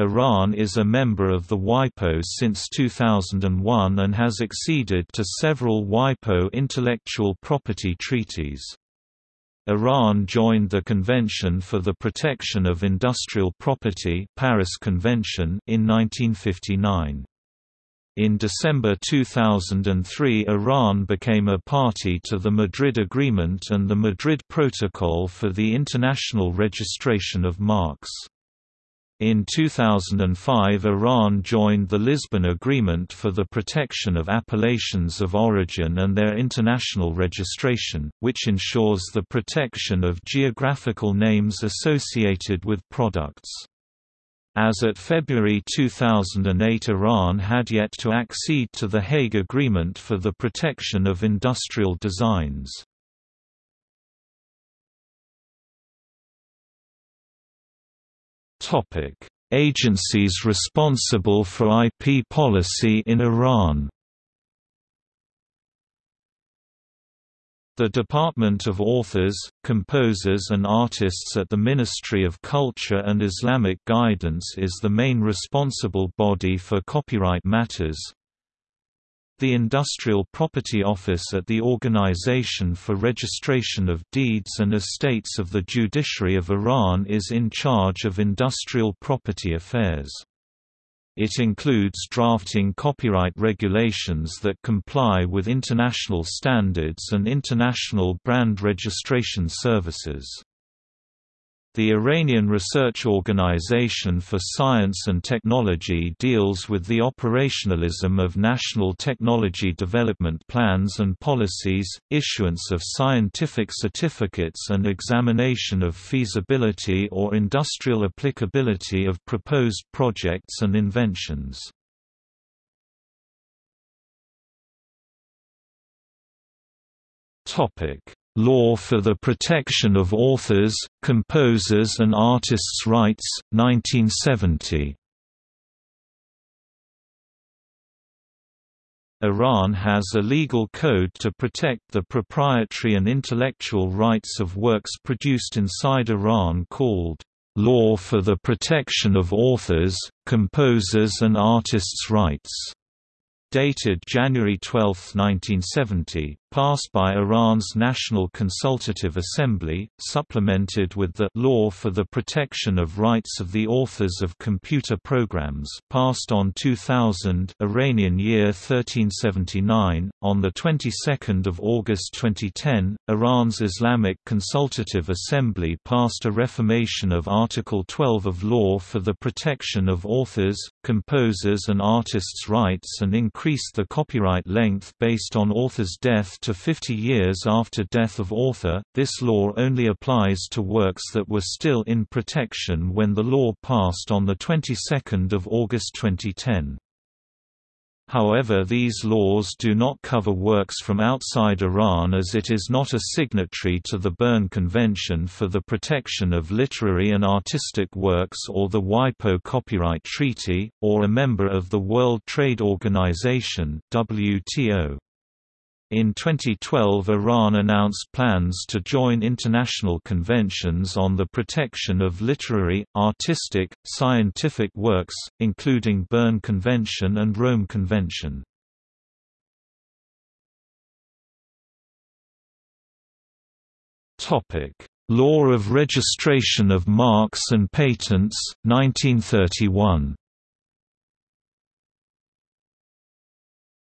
Iran is a member of the WIPO since 2001 and has acceded to several WIPO intellectual property treaties. Iran joined the Convention for the Protection of Industrial Property Paris Convention in 1959. In December 2003 Iran became a party to the Madrid Agreement and the Madrid Protocol for the International Registration of Marks. In 2005 Iran joined the Lisbon Agreement for the Protection of Appellations of Origin and their international registration, which ensures the protection of geographical names associated with products. As at February 2008 Iran had yet to accede to the Hague Agreement for the Protection of Industrial Designs. Topic: Agencies responsible for IP policy in Iran. The Department of Authors, Composers and Artists at the Ministry of Culture and Islamic Guidance is the main responsible body for copyright matters, the Industrial Property Office at the Organization for Registration of Deeds and Estates of the Judiciary of Iran is in charge of industrial property affairs. It includes drafting copyright regulations that comply with international standards and international brand registration services. The Iranian Research Organization for Science and Technology deals with the operationalism of national technology development plans and policies, issuance of scientific certificates and examination of feasibility or industrial applicability of proposed projects and inventions. Topic Law for the Protection of Authors, Composers and Artists' Rights, 1970 Iran has a legal code to protect the proprietary and intellectual rights of works produced inside Iran called, "...law for the protection of authors, composers and artists' rights." Dated January 12, 1970, passed by Iran's National Consultative Assembly, supplemented with the Law for the Protection of Rights of the Authors of Computer Programs passed on 2000 Iranian year 1379. On the 22nd of August 2010, Iran's Islamic Consultative Assembly passed a reformation of Article 12 of Law for the Protection of Authors, Composers and Artists' Rights and increased the copyright length based on author's death to 50 years after death of author. This law only applies to works that were still in protection when the law passed on the 22nd of August 2010. However these laws do not cover works from outside Iran as it is not a signatory to the Berne Convention for the Protection of Literary and Artistic Works or the WIPO Copyright Treaty, or a member of the World Trade Organization WTO. In 2012 Iran announced plans to join international conventions on the protection of literary, artistic, scientific works, including Berne Convention and Rome Convention. Law of Registration of Marks and Patents, 1931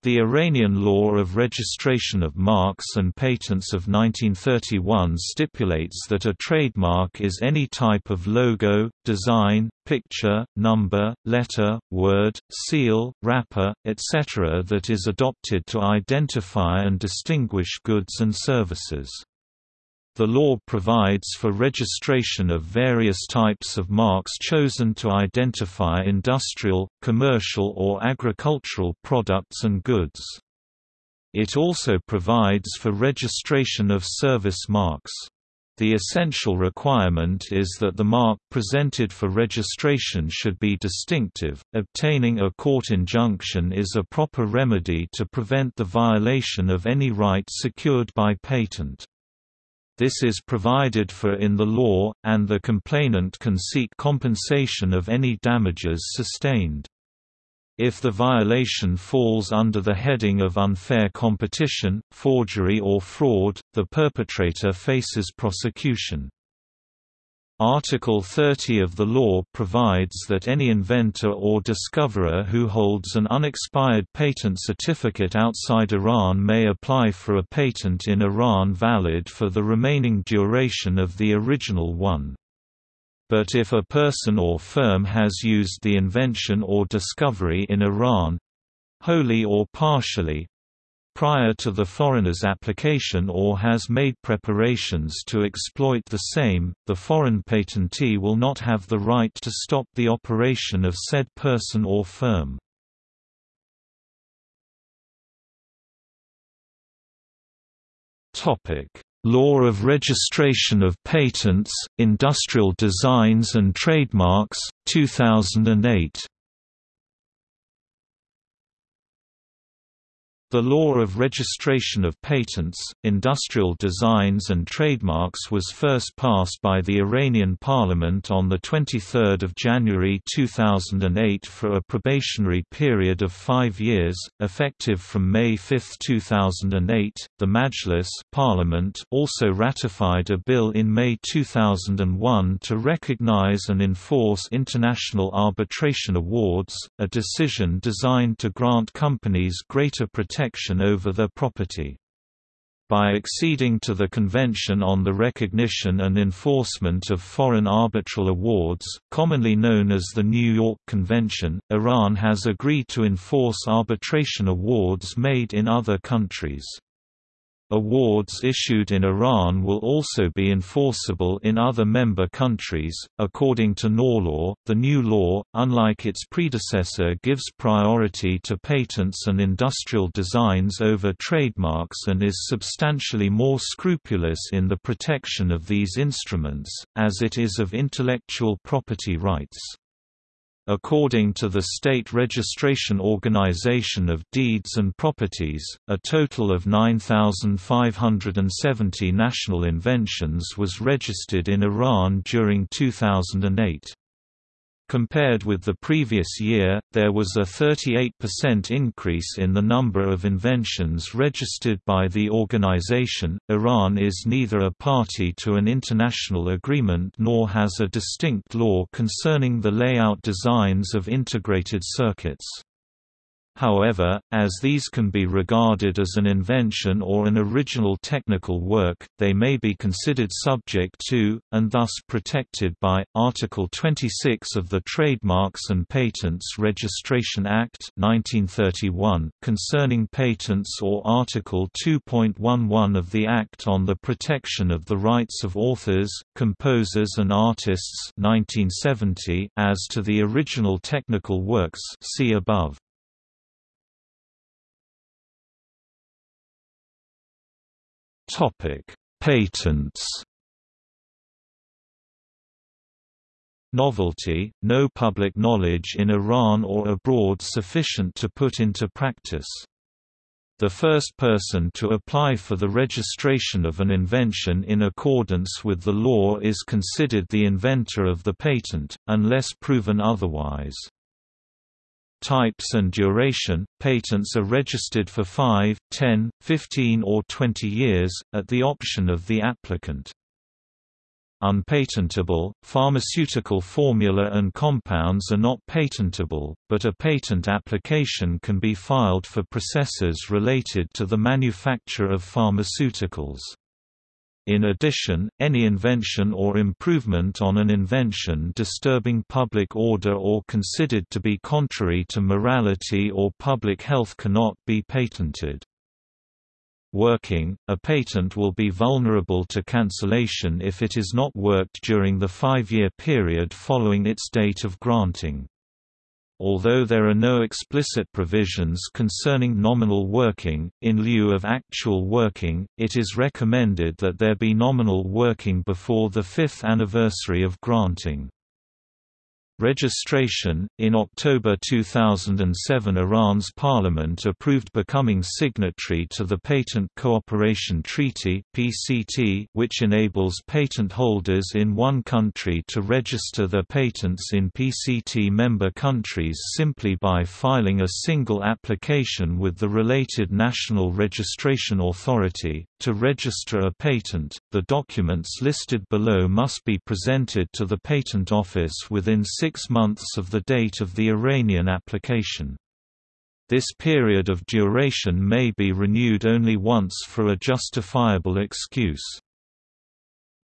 The Iranian law of registration of marks and patents of 1931 stipulates that a trademark is any type of logo, design, picture, number, letter, word, seal, wrapper, etc. that is adopted to identify and distinguish goods and services. The law provides for registration of various types of marks chosen to identify industrial, commercial or agricultural products and goods. It also provides for registration of service marks. The essential requirement is that the mark presented for registration should be distinctive. Obtaining a court injunction is a proper remedy to prevent the violation of any right secured by patent. This is provided for in the law, and the complainant can seek compensation of any damages sustained. If the violation falls under the heading of unfair competition, forgery or fraud, the perpetrator faces prosecution. Article 30 of the law provides that any inventor or discoverer who holds an unexpired patent certificate outside Iran may apply for a patent in Iran valid for the remaining duration of the original one. But if a person or firm has used the invention or discovery in Iran—wholly or partially, prior to the foreigner's application or has made preparations to exploit the same, the foreign patentee will not have the right to stop the operation of said person or firm. Law of Registration of Patents, Industrial Designs and Trademarks, 2008 The law of registration of patents, industrial designs and trademarks was first passed by the Iranian parliament on 23 January 2008 for a probationary period of five years, effective from May 5, 2008. The Majlis parliament also ratified a bill in May 2001 to recognize and enforce international arbitration awards, a decision designed to grant companies greater protection protection over their property. By acceding to the Convention on the Recognition and Enforcement of Foreign Arbitral Awards, commonly known as the New York Convention, Iran has agreed to enforce arbitration awards made in other countries. Awards issued in Iran will also be enforceable in other member countries. According to NORLAW, the new law, unlike its predecessor, gives priority to patents and industrial designs over trademarks and is substantially more scrupulous in the protection of these instruments, as it is of intellectual property rights. According to the State Registration Organization of Deeds and Properties, a total of 9,570 national inventions was registered in Iran during 2008. Compared with the previous year, there was a 38% increase in the number of inventions registered by the organization. Iran is neither a party to an international agreement nor has a distinct law concerning the layout designs of integrated circuits. However, as these can be regarded as an invention or an original technical work, they may be considered subject to, and thus protected by, Article 26 of the Trademarks and Patents Registration Act 1931, concerning patents or Article 2.11 of the Act on the Protection of the Rights of Authors, Composers and Artists 1970 as to the original technical works see above. Topic: Patents. Novelty, no public knowledge in Iran or abroad sufficient to put into practice. The first person to apply for the registration of an invention in accordance with the law is considered the inventor of the patent, unless proven otherwise. Types and duration – Patents are registered for 5, 10, 15 or 20 years, at the option of the applicant. Unpatentable – Pharmaceutical formula and compounds are not patentable, but a patent application can be filed for processes related to the manufacture of pharmaceuticals. In addition, any invention or improvement on an invention disturbing public order or considered to be contrary to morality or public health cannot be patented. Working, a patent will be vulnerable to cancellation if it is not worked during the five-year period following its date of granting. Although there are no explicit provisions concerning nominal working, in lieu of actual working, it is recommended that there be nominal working before the fifth anniversary of granting. Registration In October 2007, Iran's parliament approved becoming signatory to the Patent Cooperation Treaty (PCT), which enables patent holders in one country to register their patents in PCT member countries simply by filing a single application with the related national registration authority. To register a patent, the documents listed below must be presented to the Patent Office within six months of the date of the Iranian application. This period of duration may be renewed only once for a justifiable excuse.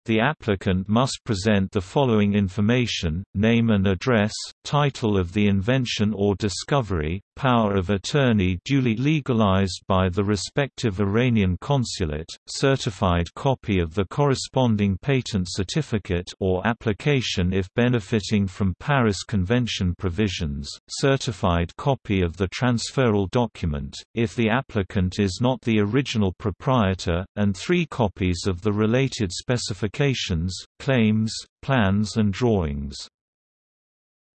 The applicant must present the following information, name and address, title of the invention or discovery, power of attorney duly legalized by the respective Iranian consulate, certified copy of the corresponding patent certificate or application if benefiting from Paris Convention provisions, certified copy of the transferal document, if the applicant is not the original proprietor, and three copies of the related specification specifications, claims, plans and drawings.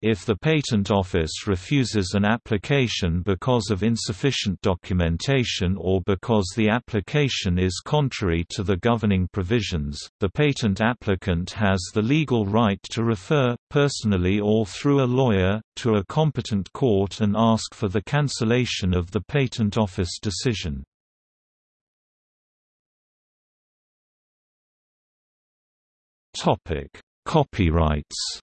If the Patent Office refuses an application because of insufficient documentation or because the application is contrary to the governing provisions, the patent applicant has the legal right to refer, personally or through a lawyer, to a competent court and ask for the cancellation of the Patent Office decision. Topic: Copyrights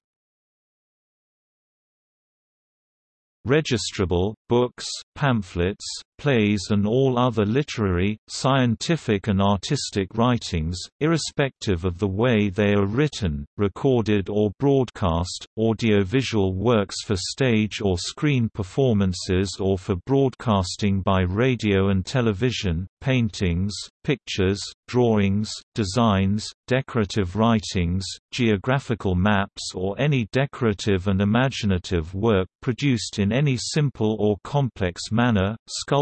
Registrable, books, pamphlets, plays and all other literary, scientific and artistic writings, irrespective of the way they are written, recorded or broadcast, audiovisual works for stage or screen performances or for broadcasting by radio and television, paintings, pictures, drawings, designs, decorative writings, geographical maps or any decorative and imaginative work produced in any simple or complex manner,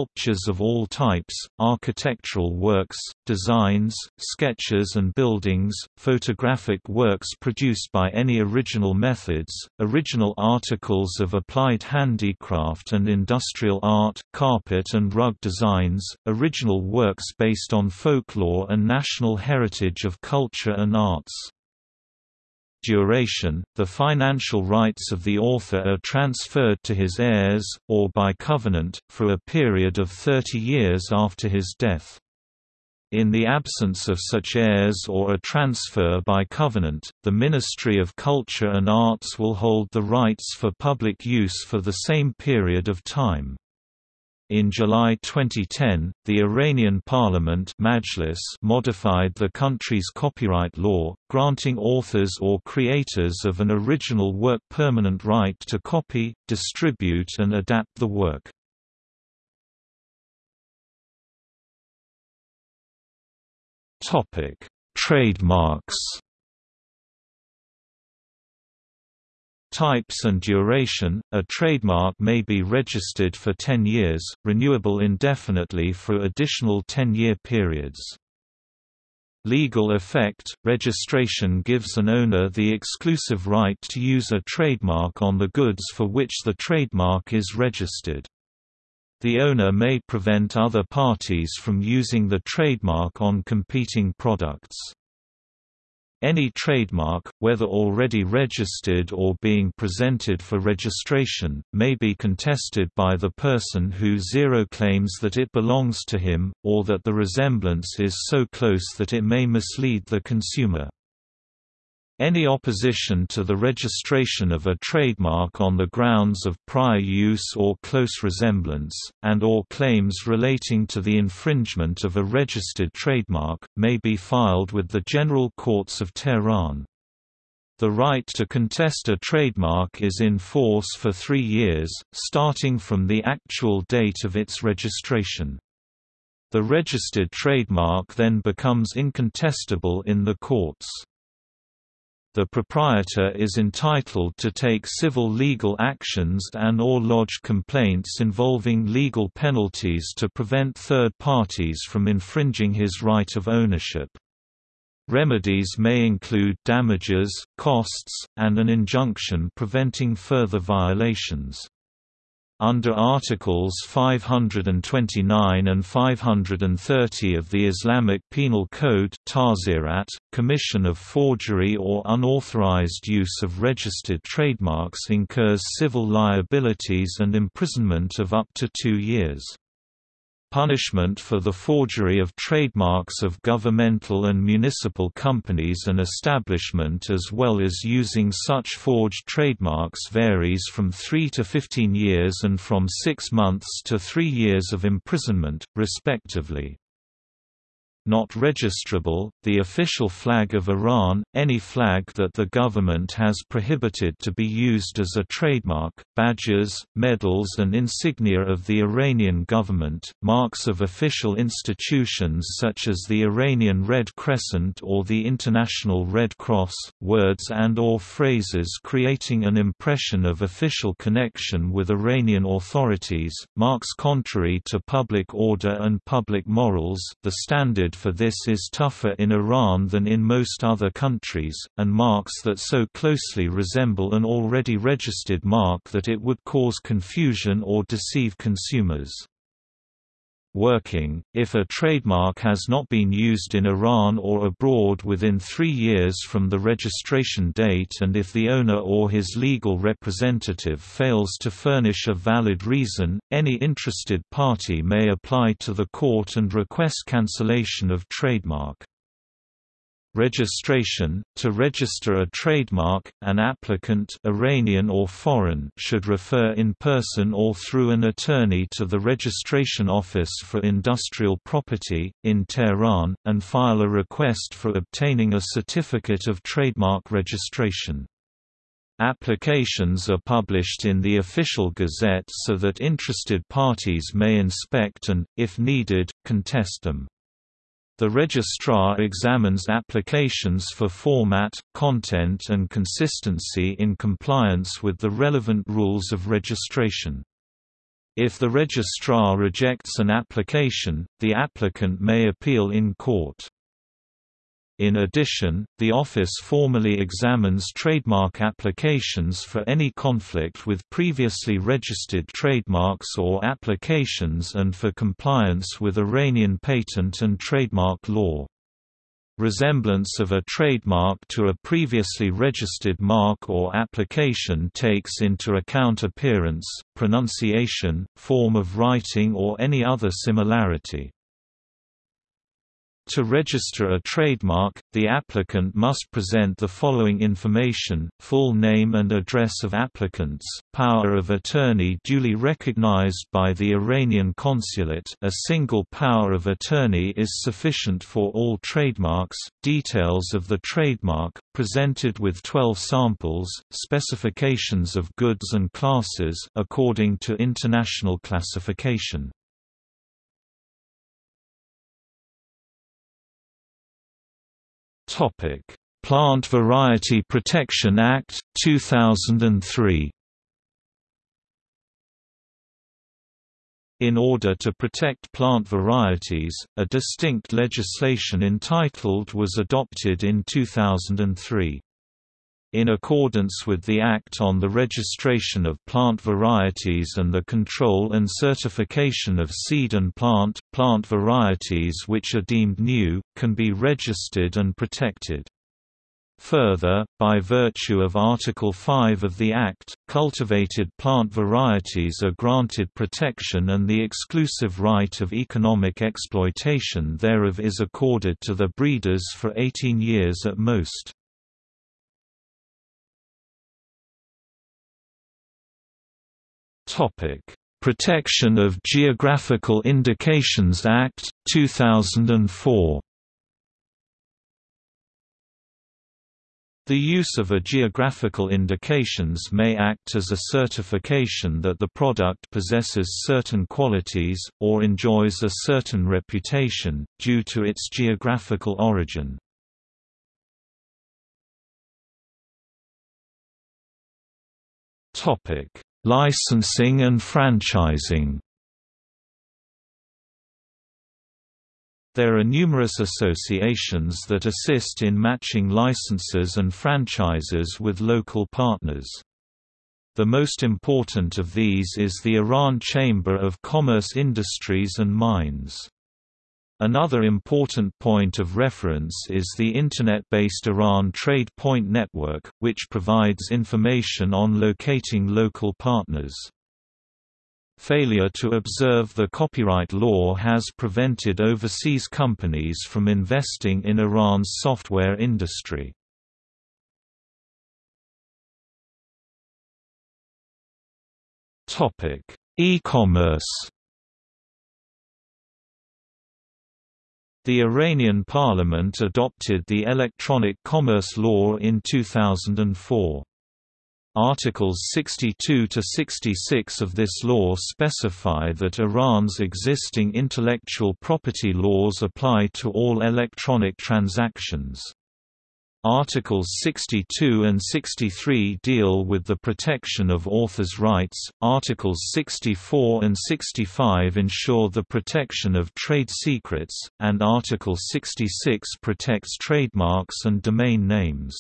sculptures of all types, architectural works, designs, sketches and buildings, photographic works produced by any original methods, original articles of applied handicraft and industrial art, carpet and rug designs, original works based on folklore and national heritage of culture and arts duration, the financial rights of the author are transferred to his heirs, or by covenant, for a period of 30 years after his death. In the absence of such heirs or a transfer by covenant, the Ministry of Culture and Arts will hold the rights for public use for the same period of time. In July 2010, the Iranian parliament Majlis modified the country's copyright law, granting authors or creators of an original work permanent right to copy, distribute and adapt the work. Trademarks Types and duration – A trademark may be registered for 10 years, renewable indefinitely for additional 10-year periods. Legal effect – Registration gives an owner the exclusive right to use a trademark on the goods for which the trademark is registered. The owner may prevent other parties from using the trademark on competing products. Any trademark, whether already registered or being presented for registration, may be contested by the person who zero claims that it belongs to him, or that the resemblance is so close that it may mislead the consumer. Any opposition to the registration of a trademark on the grounds of prior use or close resemblance, and or claims relating to the infringement of a registered trademark, may be filed with the General Courts of Tehran. The right to contest a trademark is in force for three years, starting from the actual date of its registration. The registered trademark then becomes incontestable in the courts the proprietor is entitled to take civil legal actions and or lodge complaints involving legal penalties to prevent third parties from infringing his right of ownership. Remedies may include damages, costs, and an injunction preventing further violations. Under Articles 529 and 530 of the Islamic Penal Code commission of forgery or unauthorized use of registered trademarks incurs civil liabilities and imprisonment of up to two years punishment for the forgery of trademarks of governmental and municipal companies and establishment as well as using such forged trademarks varies from 3 to 15 years and from 6 months to 3 years of imprisonment, respectively not registrable, the official flag of Iran, any flag that the government has prohibited to be used as a trademark, badges, medals and insignia of the Iranian government, marks of official institutions such as the Iranian Red Crescent or the International Red Cross, words and or phrases creating an impression of official connection with Iranian authorities, marks contrary to public order and public morals, the standard for this is tougher in Iran than in most other countries, and marks that so closely resemble an already registered mark that it would cause confusion or deceive consumers working, if a trademark has not been used in Iran or abroad within three years from the registration date and if the owner or his legal representative fails to furnish a valid reason, any interested party may apply to the court and request cancellation of trademark. Registration – To register a trademark, an applicant Iranian or foreign should refer in person or through an attorney to the Registration Office for Industrial Property, in Tehran, and file a request for obtaining a certificate of trademark registration. Applications are published in the official gazette so that interested parties may inspect and, if needed, contest them. The registrar examines applications for format, content and consistency in compliance with the relevant rules of registration. If the registrar rejects an application, the applicant may appeal in court. In addition, the office formally examines trademark applications for any conflict with previously registered trademarks or applications and for compliance with Iranian patent and trademark law. Resemblance of a trademark to a previously registered mark or application takes into account appearance, pronunciation, form of writing or any other similarity. To register a trademark, the applicant must present the following information, full name and address of applicants, power of attorney duly recognized by the Iranian consulate a single power of attorney is sufficient for all trademarks, details of the trademark, presented with 12 samples, specifications of goods and classes according to international classification. Plant Variety Protection Act 2003. In order to protect plant varieties, a distinct legislation entitled was adopted in 2003. In accordance with the Act on the Registration of Plant Varieties and the Control and Certification of Seed and Plant, plant varieties which are deemed new, can be registered and protected. Further, by virtue of Article 5 of the Act, cultivated plant varieties are granted protection and the exclusive right of economic exploitation thereof is accorded to the breeders for 18 years at most. Topic: Protection of Geographical Indications Act 2004. The use of a geographical indications may act as a certification that the product possesses certain qualities, or enjoys a certain reputation, due to its geographical origin. Licensing and franchising There are numerous associations that assist in matching licenses and franchises with local partners. The most important of these is the Iran Chamber of Commerce Industries and Mines. Another important point of reference is the Internet-based Iran Trade Point Network, which provides information on locating local partners. Failure to observe the copyright law has prevented overseas companies from investing in Iran's software industry. E-commerce The Iranian parliament adopted the Electronic Commerce Law in 2004. Articles 62 to 66 of this law specify that Iran's existing intellectual property laws apply to all electronic transactions. Articles 62 and 63 deal with the protection of authors' rights, Articles 64 and 65 ensure the protection of trade secrets, and Article 66 protects trademarks and domain names.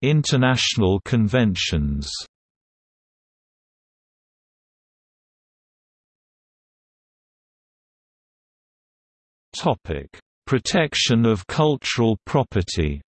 International conventions Topic: Protection of cultural property.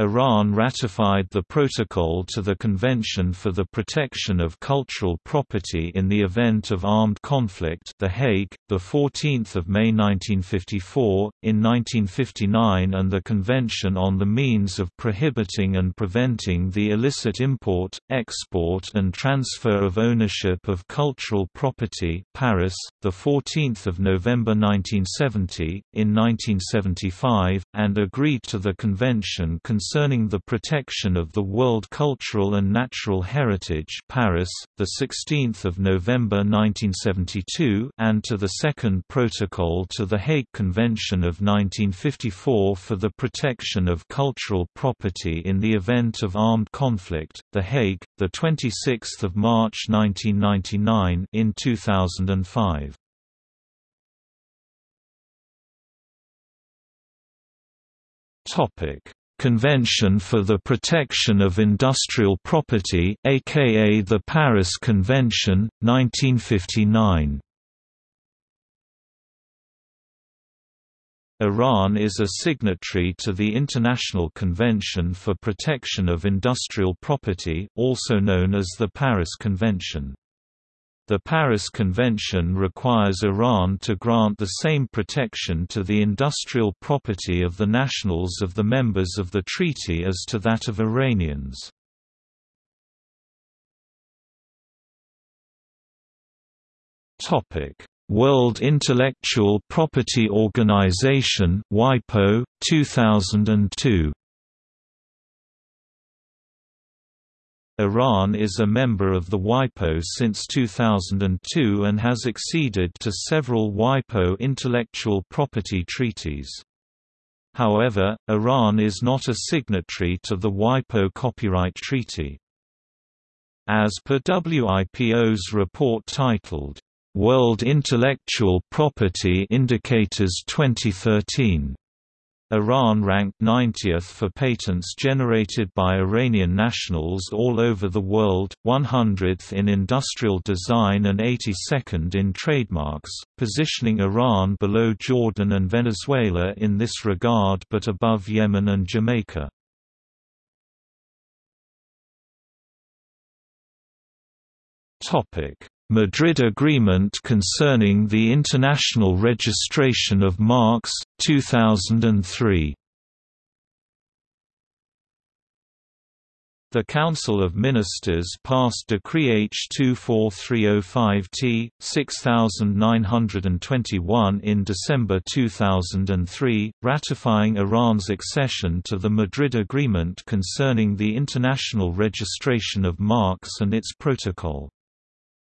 Iran ratified the protocol to the Convention for the Protection of Cultural Property in the Event of Armed Conflict The Hague, 14 May 1954, in 1959 and the Convention on the Means of Prohibiting and Preventing the Illicit Import, Export and Transfer of Ownership of Cultural Property Paris, 14 November 1970, in 1975, and agreed to the Convention concerning the protection of the World Cultural and Natural Heritage Paris, 16 November 1972 and to the Second Protocol to the Hague Convention of 1954 for the protection of cultural property in the event of armed conflict, The Hague, the 26th of March 1999 in 2005. Topic Convention for the Protection of Industrial Property aka the Paris Convention, 1959 Iran is a signatory to the International Convention for Protection of Industrial Property also known as the Paris Convention. The Paris Convention requires Iran to grant the same protection to the industrial property of the nationals of the members of the treaty as to that of Iranians. World Intellectual Property Organization WIPO, 2002 Iran is a member of the WIPO since 2002 and has acceded to several WIPO intellectual property treaties. However, Iran is not a signatory to the WIPO Copyright Treaty. As per WIPO's report titled, "'World Intellectual Property Indicators 2013' Iran ranked 90th for patents generated by Iranian nationals all over the world, 100th in industrial design and 82nd in trademarks, positioning Iran below Jordan and Venezuela in this regard but above Yemen and Jamaica. Madrid Agreement concerning the International Registration of Marks, 2003 The Council of Ministers passed Decree H 24305-T, 6921 in December 2003, ratifying Iran's accession to the Madrid Agreement concerning the international registration of marks and its protocol.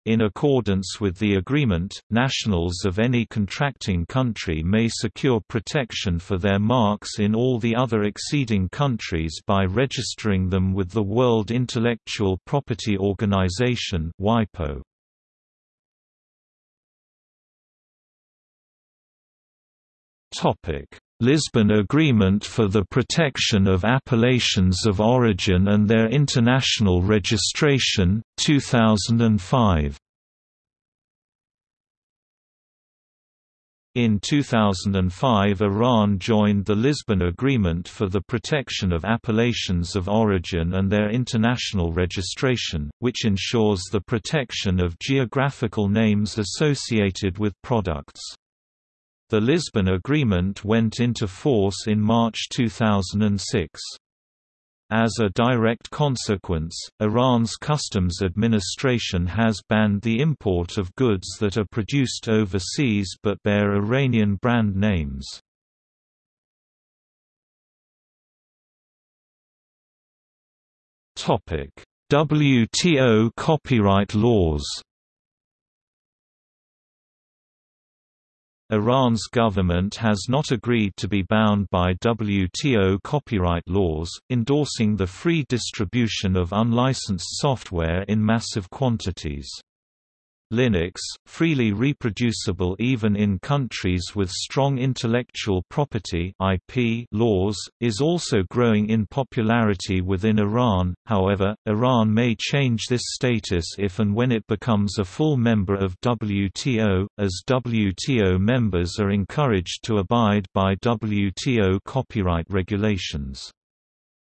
In accordance with the agreement, nationals of any contracting country may secure protection for their marks in all the other exceeding countries by registering them with the World Intellectual Property Organization WIPO. Lisbon Agreement for the Protection of Appellations of Origin and Their International Registration, 2005 In 2005 Iran joined the Lisbon Agreement for the Protection of Appellations of Origin and Their International Registration, which ensures the protection of geographical names associated with products. The Lisbon Agreement went into force in March 2006. As a direct consequence, Iran's customs administration has banned the import of goods that are produced overseas but bear Iranian brand names. WTO copyright laws Iran's government has not agreed to be bound by WTO copyright laws, endorsing the free distribution of unlicensed software in massive quantities. Linux, freely reproducible even in countries with strong intellectual property (IP) laws, is also growing in popularity within Iran. However, Iran may change this status if and when it becomes a full member of WTO, as WTO members are encouraged to abide by WTO copyright regulations.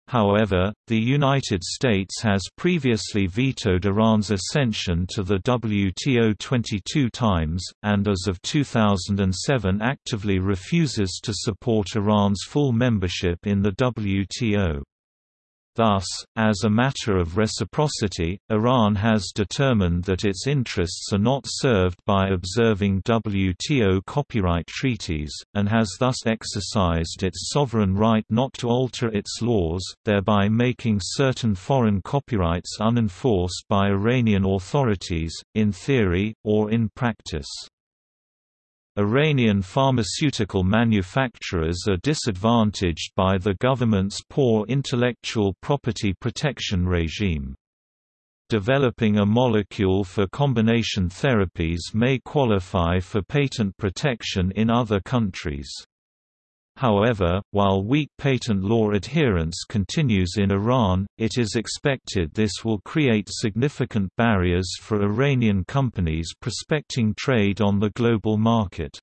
However, the United States has previously vetoed Iran's ascension to the WTO 22 times, and as of 2007 actively refuses to support Iran's full membership in the WTO. Thus, as a matter of reciprocity, Iran has determined that its interests are not served by observing WTO copyright treaties, and has thus exercised its sovereign right not to alter its laws, thereby making certain foreign copyrights unenforced by Iranian authorities, in theory, or in practice. Iranian pharmaceutical manufacturers are disadvantaged by the government's poor intellectual property protection regime. Developing a molecule for combination therapies may qualify for patent protection in other countries. However, while weak patent law adherence continues in Iran, it is expected this will create significant barriers for Iranian companies prospecting trade on the global market.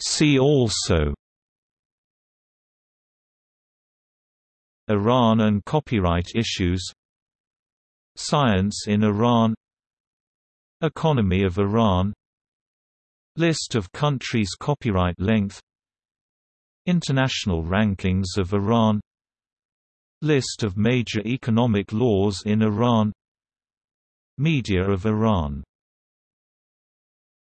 See also Iran and copyright issues Science in Iran Economy of Iran. List of countries' copyright length. International rankings of Iran. List of major economic laws in Iran. Media of Iran